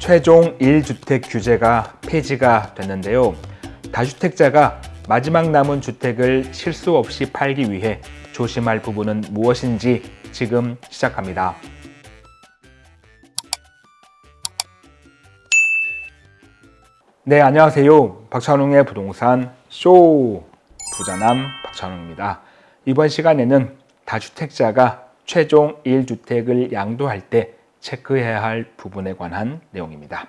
최종 1주택 규제가 폐지가 됐는데요. 다주택자가 마지막 남은 주택을 실수 없이 팔기 위해 조심할 부분은 무엇인지 지금 시작합니다. 네, 안녕하세요. 박찬웅의 부동산 쇼 부자남 박찬웅입니다. 이번 시간에는 다주택자가 최종 1주택을 양도할 때 체크해야 할 부분에 관한 내용입니다.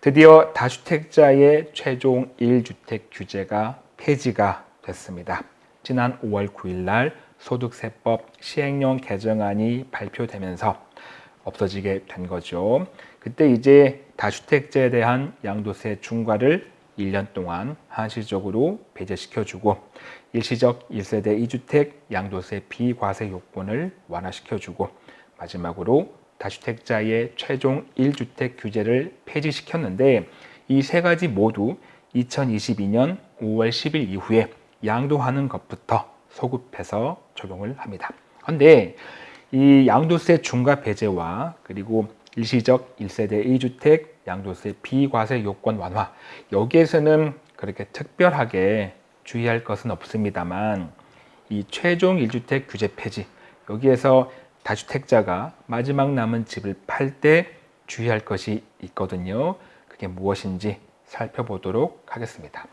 드디어 다주택자의 최종 1주택 규제가 폐지가 됐습니다. 지난 5월 9일 날 소득세법 시행령 개정안이 발표되면서 없어지게 된 거죠. 그때 이제 다주택자에 대한 양도세 중과를 1년 동안 한시적으로 배제시켜주고 일시적 1세대 2주택 양도세 비과세 요건을 완화시켜주고 마지막으로 다주택자의 최종 1주택 규제를 폐지시켰는데 이 세 가지 모두 2022년 5월 10일 이후에 양도하는 것부터 소급해서 적용을 합니다. 그런데 이 양도세 중과 배제와 그리고 일시적 1세대 1주택 양도세 비과세 요건 완화 여기에서는 그렇게 특별하게 주의할 것은 없습니다만 이 최종 1주택 규제 폐지 여기에서 다주택자가 마지막 남은 집을 팔 때 주의할 것이 있거든요. 그게 무엇인지 살펴보도록 하겠습니다.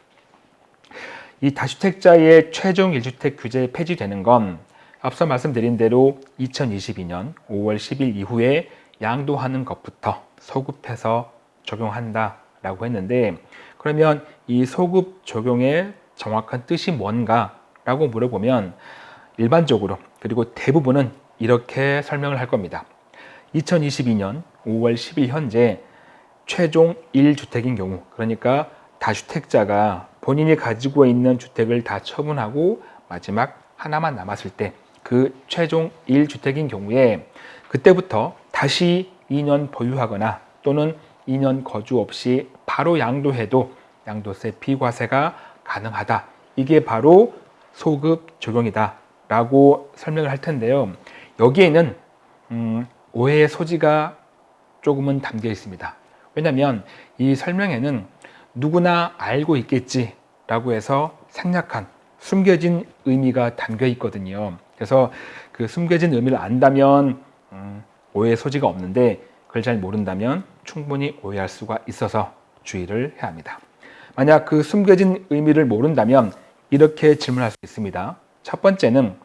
이 다주택자의 최종 1주택 규제 폐지되는 건 앞서 말씀드린 대로 2022년 5월 10일 이후에 양도하는 것부터 소급해서 적용한다 라고 했는데 그러면 이 소급 적용의 정확한 뜻이 뭔가 라고 물어보면 일반적으로 그리고 대부분은 이렇게 설명을 할 겁니다. 2022년 5월 10일 현재 최종 1주택인 경우 그러니까 다주택자가 본인이 가지고 있는 주택을 다 처분하고 마지막 하나만 남았을 때 그 최종 1주택인 경우에 그때부터 다시 2년 보유하거나 또는 2년 거주 없이 바로 양도해도 양도세 비과세가 가능하다. 이게 바로 소급 적용이다 라고 설명을 할 텐데요. 여기에는 음, 오해의 소지가 조금은 담겨 있습니다. 왜냐하면 이 설명에는 누구나 알고 있겠지 라고 해서 생략한 숨겨진 의미가 담겨 있거든요. 그래서 그 숨겨진 의미를 안다면 음, 오해의 소지가 없는데 그걸 잘 모른다면 충분히 오해할 수가 있어서 주의를 해야 합니다. 만약 그 숨겨진 의미를 모른다면 이렇게 질문할 수 있습니다. 첫 번째는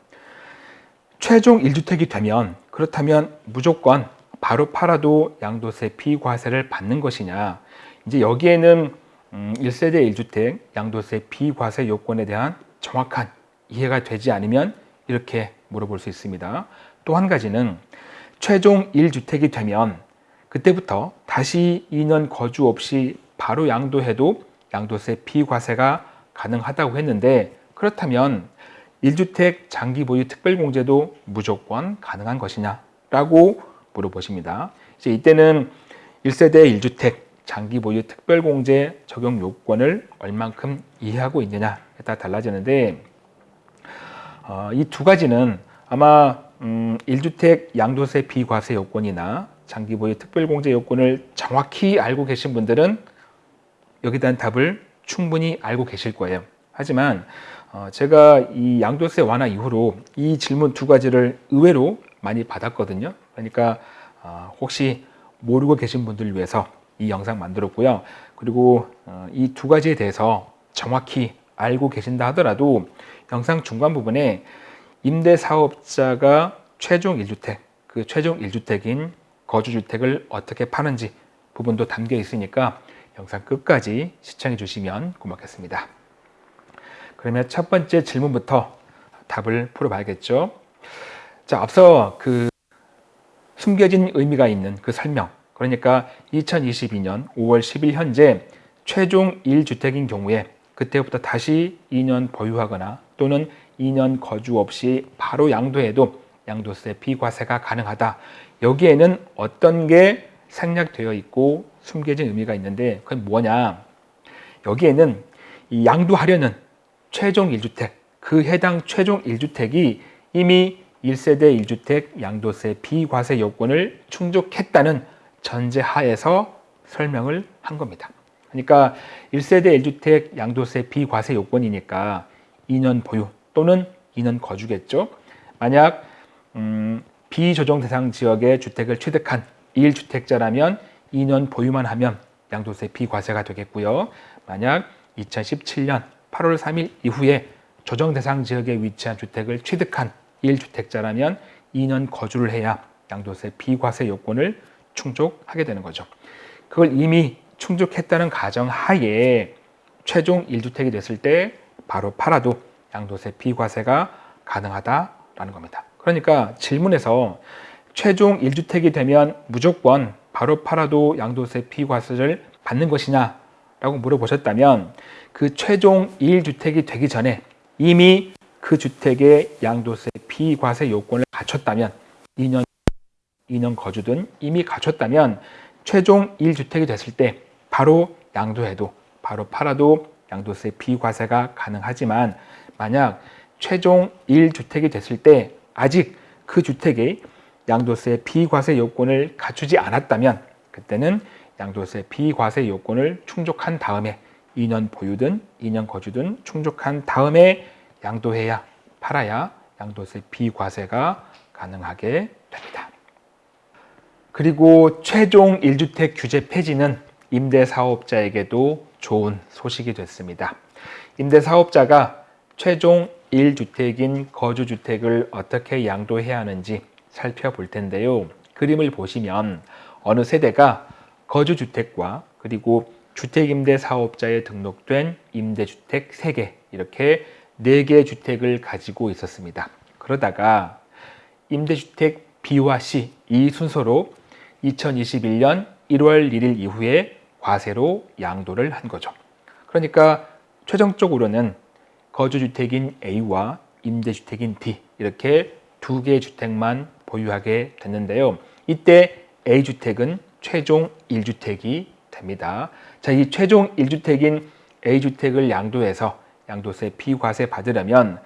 최종 1주택이 되면 그렇다면 무조건 바로 팔아도 양도세 비과세를 받는 것이냐 이제 여기에는 1세대 음, 1주택 양도세 비과세 요건에 대한 정확한 이해가 되지 않으면 이렇게 물어볼 수 있습니다. 또 한 가지는 최종 1주택이 되면 그때부터 다시 2년 거주 없이 바로 양도해도 양도세 비과세가 가능하다고 했는데 그렇다면 1주택 장기 보유 특별공제도 무조건 가능한 것이냐 라고 물어보십니다. 이제 이때는 1세대 1주택 장기 보유 특별공제 적용 요건을 얼만큼 이해하고 있느냐에 따라 달라지는데 어, 이 두 가지는 아마 음, 1주택 양도세 비과세 요건이나 장기 보유 특별공제 요건을 정확히 알고 계신 분들은 여기에 대한 답을 충분히 알고 계실 거예요. 하지만 어, 제가 이 양도세 완화 이후로 이 질문 두 가지를 의외로 많이 받았거든요. 그러니까 어, 혹시 모르고 계신 분들을 위해서 이 영상 만들었고요. 그리고 어, 이두 가지에 대해서 정확히 알고 계신다 하더라도 영상 중간 부분에 임대사업자가 최종 1주택, 그 최종 1주택인 거주주택을 어떻게 파는지 부분도 담겨 있으니까 영상 끝까지 시청해 주시면 고맙겠습니다. 그러면 첫 번째 질문부터 답을 풀어봐야겠죠. 자, 앞서 그 숨겨진 의미가 있는 그 설명, 그러니까 2022년 5월 10일 현재 최종 1주택인 경우에 그때부터 다시 2년 보유하거나 또는 2년 거주 없이 바로 양도해도 양도세 비과세가 가능하다. 여기에는 어떤 게 생략되어 있고 숨겨진 의미가 있는데 그건 뭐냐? 여기에는 이 양도하려는 최종 1주택, 그 해당 최종 1주택이 이미 1세대 1주택 양도세 비과세 요건을 충족했다는 전제 하에서 설명을 한 겁니다. 그러니까 1세대 1주택 양도세 비과세 요건이니까 2년 보유 또는 2년 거주겠죠. 만약 음, 비조정 대상 지역의 주택을 취득한 1주택자라면 2년 보유만 하면 양도세 비과세가 되겠고요. 만약 2017년 8월 3일 이후에 조정 대상 지역에 위치한 주택을 취득한 1주택자라면 2년 거주를 해야 양도세 비과세 요건을 충족하게 되는 거죠. 그걸 이미 충족했다는 가정 하에 최종 1주택이 됐을 때 바로 팔아도 양도세 비과세가 가능하다라는 겁니다. 그러니까 질문에서 최종 1주택이 되면 무조건 바로 팔아도 양도세 비과세를 받는 것이냐 라고 물어보셨다면 그 최종 1주택이 되기 전에 이미 그 주택의 양도세 비과세 요건을 갖췄다면 2년 2년 거주든 이미 갖췄다면 최종 1주택이 됐을 때 바로 양도해도 바로 팔아도 양도세 비과세가 가능하지만 만약 최종 1주택이 됐을 때 아직 그 주택의 양도세 비과세 요건을 갖추지 않았다면 그때는 양도세 비과세 요건을 충족한 다음에 2년 보유든 2년 거주든 충족한 다음에 양도해야 팔아야 양도세 비과세가 가능하게 됩니다. 그리고 최종 1주택 규제 폐지는 임대사업자에게도 좋은 소식이 됐습니다. 임대사업자가 최종 1주택인 거주주택을 어떻게 양도해야 하는지 살펴볼 텐데요. 그림을 보시면 어느 세대가 거주주택과 그리고 주택임대 사업자에 등록된 임대주택 3개 이렇게 4개 주택을 가지고 있었습니다. 그러다가 임대주택 B와 C 이 순서로 2021년 1월 1일 이후에 과세로 양도를 한 거죠. 그러니까 최종적으로는 거주주택인 A와 임대주택인 D 이렇게 두 개의 주택만 보유하게 됐는데요. 이때 A주택은 최종 1주택이 됩니다. 자, 이 최종 1주택인 A주택을 양도해서 양도세 비과세 받으려면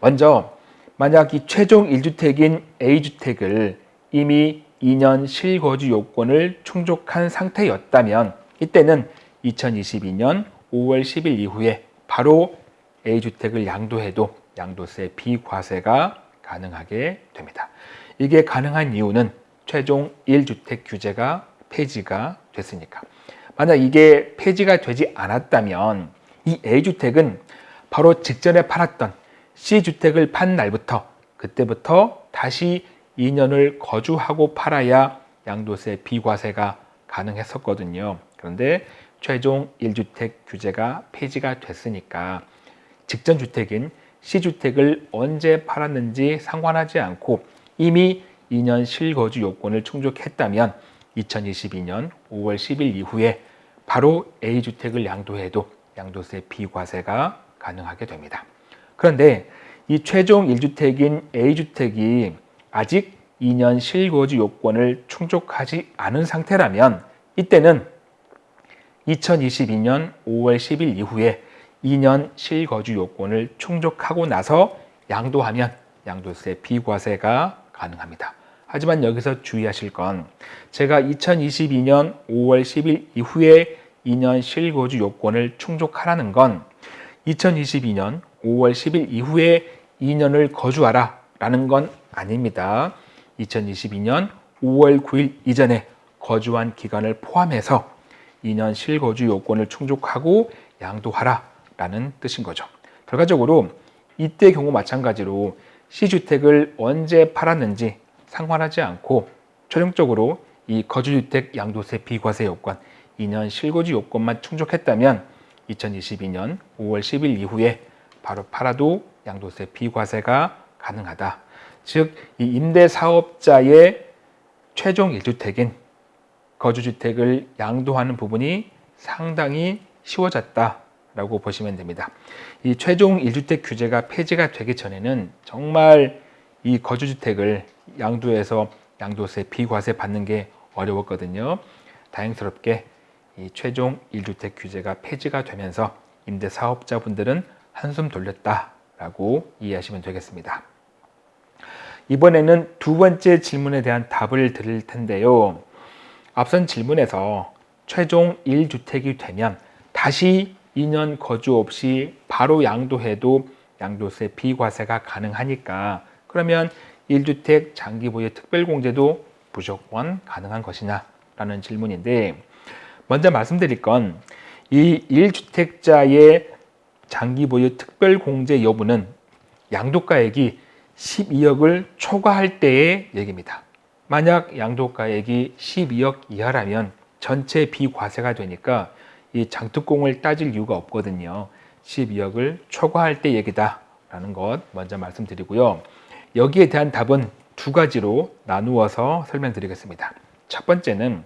먼저 만약 이 최종 1주택인 A주택을 이미 2년 실거주 요건을 충족한 상태였다면 이때는 2022년 5월 10일 이후에 바로 A주택을 양도해도 양도세 비과세가 가능하게 됩니다. 이게 가능한 이유는 최종 1주택 규제가 폐지가 됐으니까. 만약 이게 폐지가 되지 않았다면 이 A주택은 바로 직전에 팔았던 C주택을 판 날부터 그때부터 다시 2년을 거주하고 팔아야 양도세 비과세가 가능했었거든요. 그런데 최종 1주택 규제가 폐지가 됐으니까 직전 주택인 C주택을 언제 팔았는지 상관하지 않고 이미 2년 실거주 요건을 충족했다면 2022년 5월 10일 이후에 바로 A주택을 양도해도 양도세 비과세가 가능하게 됩니다. 그런데 이 최종 1주택인 A주택이 아직 2년 실거주 요건을 충족하지 않은 상태라면 이때는 2022년 5월 10일 이후에 2년 실거주 요건을 충족하고 나서 양도하면 양도세 비과세가 가능합니다. 하지만 여기서 주의하실 건 제가 2022년 5월 10일 이후에 2년 실거주 요건을 충족하라는 건 2022년 5월 10일 이후에 2년을 거주하라 라는 건 아닙니다. 2022년 5월 9일 이전에 거주한 기간을 포함해서 2년 실거주 요건을 충족하고 양도하라 라는 뜻인 거죠. 결과적으로 이때 경우 마찬가지로 C주택을 언제 팔았는지 상관하지 않고 최종적으로 이 거주주택 양도세 비과세 요건 2년 실거주 요건만 충족했다면 2022년 5월 10일 이후에 바로 팔아도 양도세 비과세가 가능하다. 즉, 이 임대사업자의 최종 1주택인 거주주택을 양도하는 부분이 상당히 쉬워졌다라고 보시면 됩니다. 이 최종 1주택 규제가 폐지가 되기 전에는 정말 이 거주주택을 양도해서 양도세 비과세 받는 게 어려웠거든요. 다행스럽게 이 최종 1주택 규제가 폐지가 되면서 임대사업자분들은 한숨 돌렸다라고 이해하시면 되겠습니다. 이번에는 두 번째 질문에 대한 답을 드릴 텐데요. 앞선 질문에서 최종 1주택이 되면 다시 2년 거주 없이 바로 양도해도 양도세 비과세가 가능하니까 그러면 1주택 장기 보유 특별공제도 무조건 가능한 것이냐 라는 질문인데 먼저 말씀드릴 건 이 1주택자의 장기 보유 특별공제 여부는 양도가액이 12억을 초과할 때의 얘기입니다. 만약 양도가액이 12억 이하라면 전체 비과세가 되니까 이 장특공을 따질 이유가 없거든요. 12억을 초과할 때 얘기다 라는 것 먼저 말씀드리고요. 여기에 대한 답은 두 가지로 나누어서 설명드리겠습니다. 첫 번째는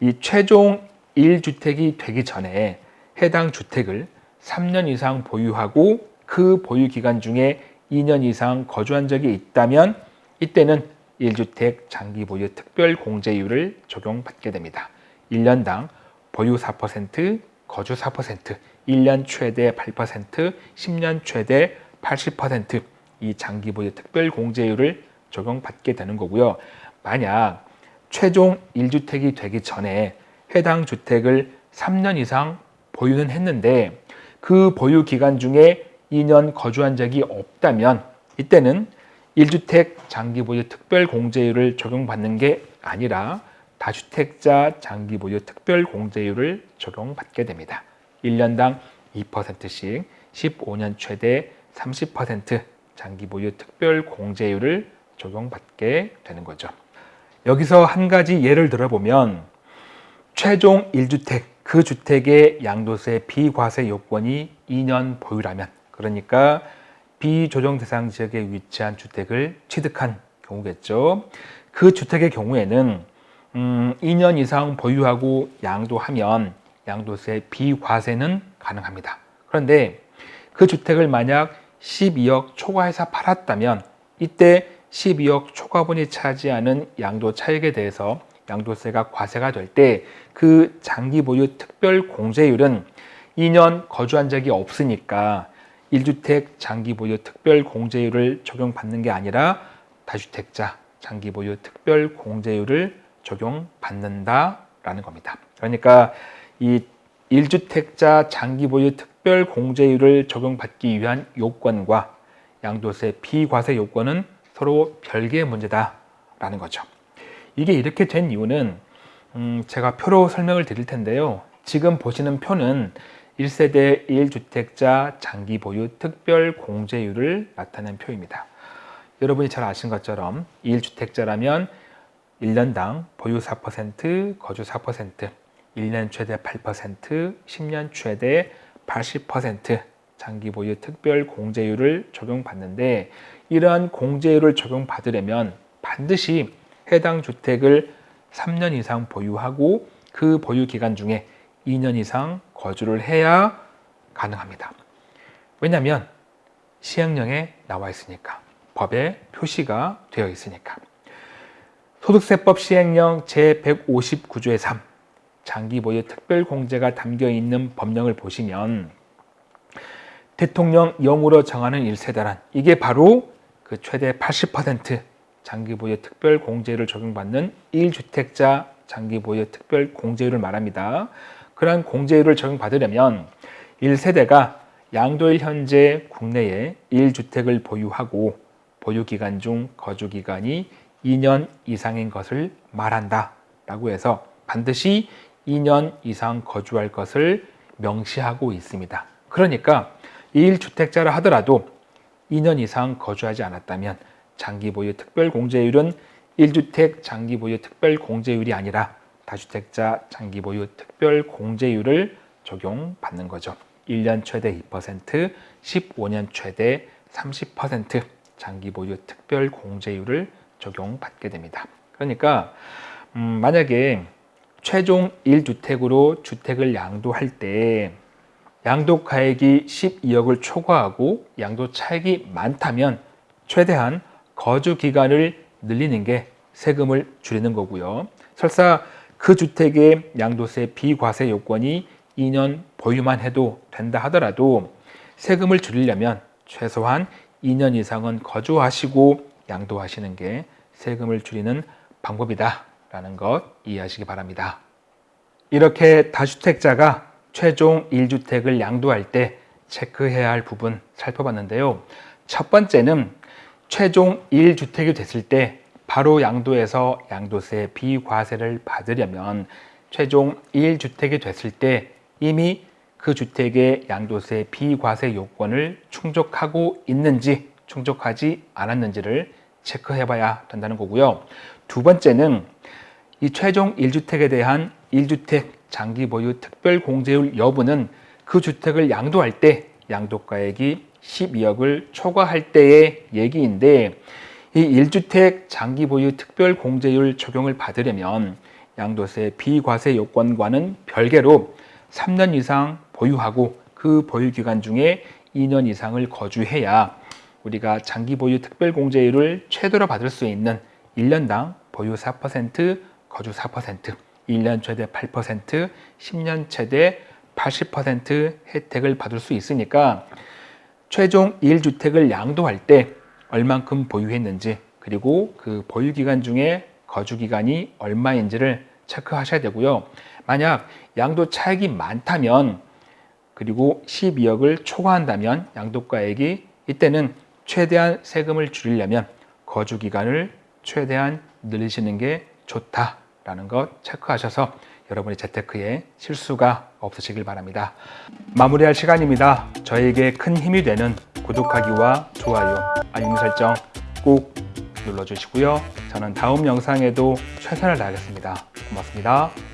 이 최종 1주택이 되기 전에 해당 주택을 3년 이상 보유하고 그 보유 기간 중에 2년 이상 거주한 적이 있다면 이때는 1주택 장기 보유 특별 공제율을 적용받게 됩니다. 1년당 보유 4%, 거주 4%, 1년 최대 8%, 10년 최대 80% 이 장기 보유 특별 공제율을 적용받게 되는 거고요. 만약 최종 1주택이 되기 전에 해당 주택을 3년 이상 보유는 했는데 그 보유 기간 중에 2년 거주한 적이 없다면 이때는 1주택 장기 보유 특별 공제율을 적용받는 게 아니라 다주택자 장기 보유 특별 공제율을 적용받게 됩니다. 1년당 2%씩 15년 최대 30% 장기 보유 특별 공제율을 적용받게 되는 거죠. 여기서 한 가지 예를 들어보면 최종 1주택 그 주택의 양도세 비과세 요건이 2년 보유라면 그러니까 비조정 대상 지역에 위치한 주택을 취득한 경우겠죠. 그 주택의 경우에는 음, 2년 이상 보유하고 양도하면 양도세 비과세는 가능합니다. 그런데 그 주택을 만약 12억 초과해서 팔았다면 이때 12억 초과분이 차지하는 양도 차익에 대해서 양도세가 과세가 될 때 그 장기 보유 특별 공제율은 2년 거주한 적이 없으니까 1주택 장기 보유 특별 공제율을 적용받는 게 아니라 다주택자 장기 보유 특별 공제율을 적용받는다라는 겁니다. 그러니까 이 1주택자 장기 보유 특별 공제율을 적용받기 위한 요건과 양도세 비과세 요건은 서로 별개의 문제다라는 거죠. 이게 이렇게 된 이유는 음 제가 표로 설명을 드릴 텐데요. 지금 보시는 표는 1세대 1주택자 장기 보유 특별 공제율을 나타낸 표입니다. 여러분이 잘 아신 것처럼 1주택자라면 1년당 보유 4%, 거주 4%, 1년 최대 8%, 10년 최대 80% 장기 보유 특별 공제율을 적용받는데 이러한 공제율을 적용받으려면 반드시 해당 주택을 3년 이상 보유하고 그 보유 기간 중에 2년 이상 거주를 해야 가능합니다. 왜냐하면 시행령에 나와 있으니까 법에 표시가 되어 있으니까 소득세법 시행령 제159조의 3 장기 보유 특별 공제가 담겨 있는 법령을 보시면 대통령 영으로 정하는 1세대란 이게 바로 그 최대 80% 장기 보유 특별 공제를 적용받는 1주택자 장기 보유 특별 공제율을 말합니다. 그러한 공제율을 적용받으려면 1세대가 양도일 현재 국내에 1주택을 보유하고 보유기간 중 거주기간이 2년 이상인 것을 말한다 라고 해서 반드시 2년 이상 거주할 것을 명시하고 있습니다. 그러니까 1주택자라 하더라도 2년 이상 거주하지 않았다면 장기 보유 특별 공제율은 1주택 장기 보유 특별 공제율이 아니라 다주택자 장기 보유 특별 공제율을 적용받는 거죠. 1년 최대 2%, 15년 최대 30% 장기 보유 특별 공제율을 적용받게 됩니다. 그러니까 음, 만약에 최종 1주택으로 주택을 양도할 때 양도 가액이 12억을 초과하고 양도 차익이 많다면 최대한 거주 기간을 늘리는 게 세금을 줄이는 거고요. 설사 그 주택의 양도세 비과세 요건이 2년 보유만 해도 된다 하더라도 세금을 줄이려면 최소한 2년 이상은 거주하시고 양도하시는 게 세금을 줄이는 방법이다 라는 것 이해하시기 바랍니다. 이렇게 다주택자가 최종 1주택을 양도할 때 체크해야 할 부분 살펴봤는데요. 첫 번째는 최종 1주택이 됐을 때 바로 양도해서 양도세 비과세를 받으려면 최종 1주택이 됐을 때 이미 그 주택의 양도세 비과세 요건을 충족하고 있는지 충족하지 않았는지를 체크해 봐야 된다는 거고요. 두 번째는 이 최종 1주택에 대한 1주택 장기 보유 특별 공제율 여부는 그 주택을 양도할 때 양도가액이 12억을 초과할 때의 얘기인데 이 1주택 장기 보유 특별 공제율 적용을 받으려면 양도세 비과세 요건과는 별개로 3년 이상 보유하고 그 보유 기간 중에 2년 이상을 거주해야 우리가 장기 보유 특별 공제율을 최대로 받을 수 있는 1년당 보유 4%, 거주 4%, 1년 최대 8%, 10년 최대 80% 혜택을 받을 수 있으니까 최종 1주택을 양도할 때 얼만큼 보유했는지 그리고 그 보유 기간 중에 거주 기간이 얼마인지를 체크하셔야 되고요. 만약 양도 차익이 많다면 그리고 12억을 초과한다면 양도가액이 이때는 최대한 세금을 줄이려면 거주 기간을 최대한 늘리시는 게 좋다라는 것 체크하셔서 여러분의 재테크에 실수가 없으시길 바랍니다. 마무리할 시간입니다. 저에게 큰 힘이 되는 구독하기와 좋아요, 알림 설정 꼭 눌러주시고요. 저는 다음 영상에도 최선을 다하겠습니다. 고맙습니다.